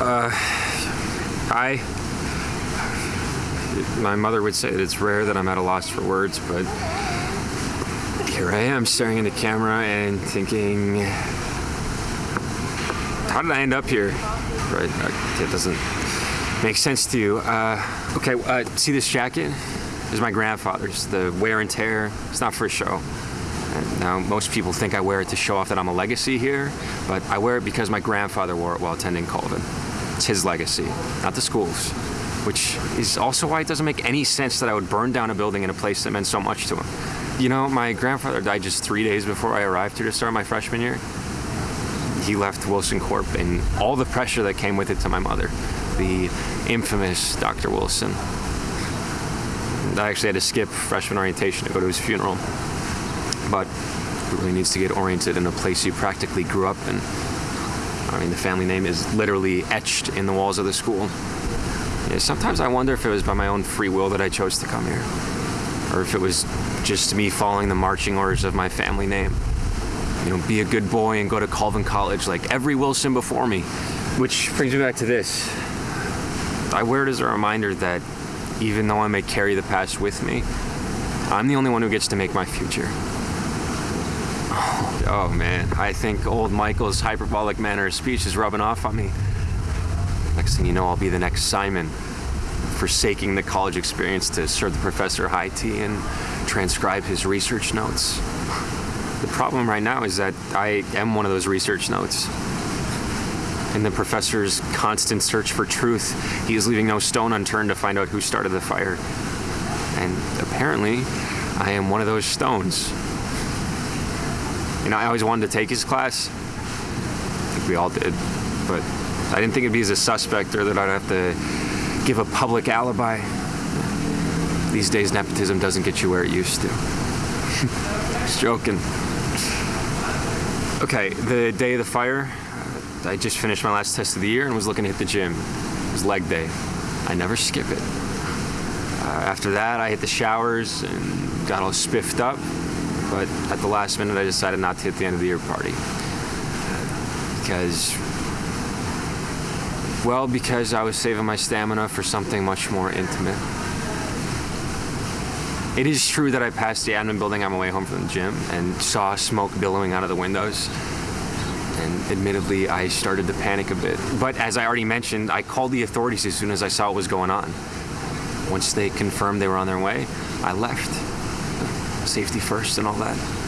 Uh, I. My mother would say it's rare that I'm at a loss for words, but here I am staring into camera and thinking, how did I end up here? Right, it doesn't make sense to you. Uh, okay, uh, see this jacket? It's my grandfather's. The wear and tear, it's not for a show. And now, most people think I wear it to show off that I'm a legacy here, but I wear it because my grandfather wore it while attending Colvin. It's his legacy, not the school's. Which is also why it doesn't make any sense that I would burn down a building in a place that meant so much to him. You know, my grandfather died just three days before I arrived here to start my freshman year. He left Wilson Corp and all the pressure that came with it to my mother, the infamous Dr. Wilson. I actually had to skip freshman orientation to go to his funeral. But he really needs to get oriented in a place he practically grew up in. I mean, the family name is literally etched in the walls of the school. Yeah, sometimes I wonder if it was by my own free will that I chose to come here, or if it was just me following the marching orders of my family name. You know, be a good boy and go to Colvin College like every Wilson before me. Which brings me back to this. I wear it as a reminder that even though I may carry the past with me, I'm the only one who gets to make my future. Oh, man, I think old Michael's hyperbolic manner of speech is rubbing off on me. Next thing you know, I'll be the next Simon, forsaking the college experience to serve the professor high tea and transcribe his research notes. The problem right now is that I am one of those research notes. In the professor's constant search for truth, he is leaving no stone unturned to find out who started the fire. And apparently, I am one of those stones. You know, I always wanted to take his class. I think we all did. But I didn't think it'd be as a suspect or that I'd have to give a public alibi. These days, nepotism doesn't get you where it used to. Just joking. Okay, the day of the fire, I just finished my last test of the year and was looking to hit the gym. It was leg day. I never skip it. Uh, after that, I hit the showers and got all spiffed up. But at the last minute, I decided not to hit the end of the year party. Because, well, because I was saving my stamina for something much more intimate. It is true that I passed the admin building on my way home from the gym and saw smoke billowing out of the windows and admittedly, I started to panic a bit. But as I already mentioned, I called the authorities as soon as I saw what was going on. Once they confirmed they were on their way, I left. Safety first and all that.